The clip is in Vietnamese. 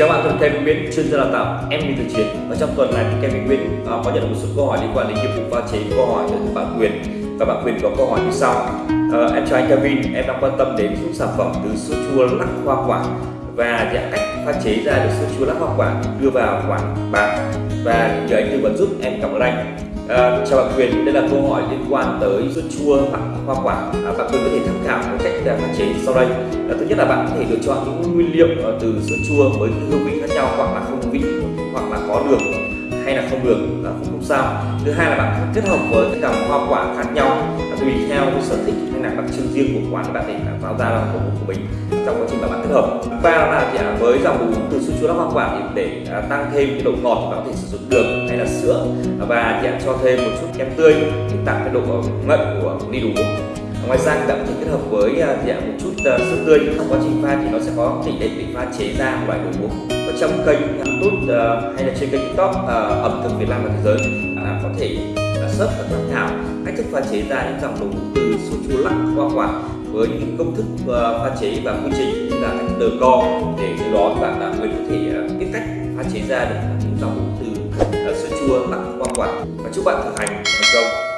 Chào bạn, tôi Kevin Nguyễn, chuyên gia đào tạo em đi từ chiến. Và trong tuần này thì Kevin Nguyễn uh, có nhận được một số câu hỏi liên quan đến nghiệp vụ pha chế câu hỏi từ bạn Quyền và bạn Quyền có câu hỏi như sau. Uh, em chào anh Kevin em đang quan tâm đến những sản phẩm từ sữa chua lắc hoa quả. Và dạng cách pha chế ra được sữa chua lắc hoa quả đưa vào quả bán. Và nhờ anh tư vấn giúp em cảm ơn anh. À, chào bạn Quyền, đây là câu hỏi liên quan tới sữa chua hoặc hoa quả. À, bạn Quyền có thể tham khảo một cách à, pha chế sau đây. À, thứ nhất là bạn có thể lựa chọn những nguyên liệu ờ, từ sữa chua với hương vị khác nhau hoặc là không vị hoặc là có đường hay là không đường là không, không sao. Thứ hai là bạn kết hợp với các dòng hoa quả khác nhau tùy theo cái sở thích hay là đặc trưng riêng của quán bạn để tạo ra là món của mình trong quá trình mà bạn kết hợp. và là thì với dòng đồ uống từ sữa chua hoa quả thì để à, tăng thêm cái độ ngọt bạn có thể sử dụng đường hay là sữa. Và thì cho thêm một chút kem tươi để tạo cái độ ngậy của ly đồ uống. Ngoài ra thì bạn có thể kết hợp với à, thì một chút à, sữa tươi. Trong quá trình pha thì nó sẽ có tỷ lệ để pha chế ra một loại đồ uống. Và trong kênh YouTube hay là trên kênh TikTok ẩm thực Việt Nam và thế giới, bạn có thể search và tham khảo cách thức pha chế ra những dòng đồ uống từ sữa chua lắc, hoa quả với những công thức ờ, pha chế và quy trình như là cách đờ co để từ đó bạn đã mới có thể ờ, biết cách pha chế ra được những dòng đồ uống từ ờ, sô sữa chua lắc, hoa quả. Và chúc bạn thực hành thành công